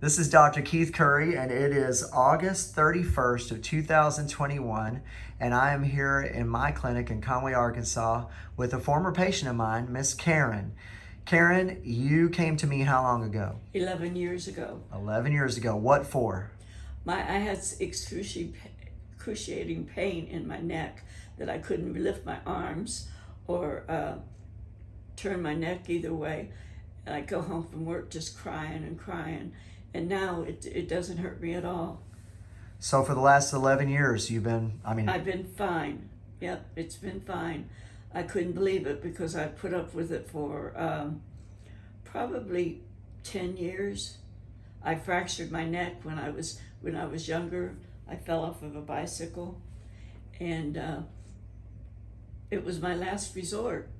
This is Dr. Keith Curry, and it is August 31st of 2021, and I am here in my clinic in Conway, Arkansas, with a former patient of mine, Miss Karen. Karen, you came to me how long ago? 11 years ago. 11 years ago. What for? My I had excruciating, pain in my neck that I couldn't lift my arms or uh, turn my neck either way. And I'd go home from work just crying and crying. And now it, it doesn't hurt me at all. So for the last 11 years, you've been, I mean, I've been fine. Yep, it's been fine. I couldn't believe it because I put up with it for um, probably 10 years. I fractured my neck when I was when I was younger. I fell off of a bicycle, and uh, it was my last resort.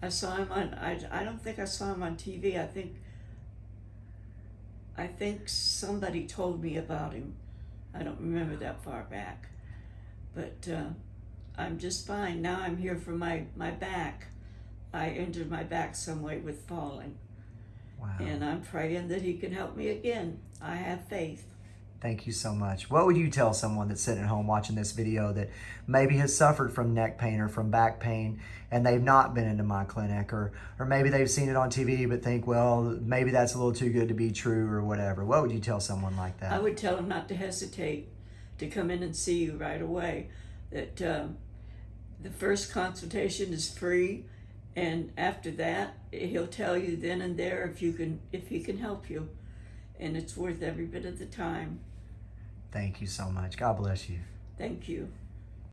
I saw him on. I, I don't think I saw him on TV. I think. I think somebody told me about him. I don't remember that far back, but uh, I'm just fine now. I'm here for my my back. I injured my back some way with falling, wow. and I'm praying that He can help me again. I have faith. Thank you so much. What would you tell someone that's sitting at home watching this video that maybe has suffered from neck pain or from back pain and they've not been into my clinic or or maybe they've seen it on TV but think, well, maybe that's a little too good to be true or whatever. What would you tell someone like that? I would tell them not to hesitate to come in and see you right away. That um, the first consultation is free, and after that, he'll tell you then and there if you can if he can help you, and it's worth every bit of the time. Thank you so much. God bless you. Thank you.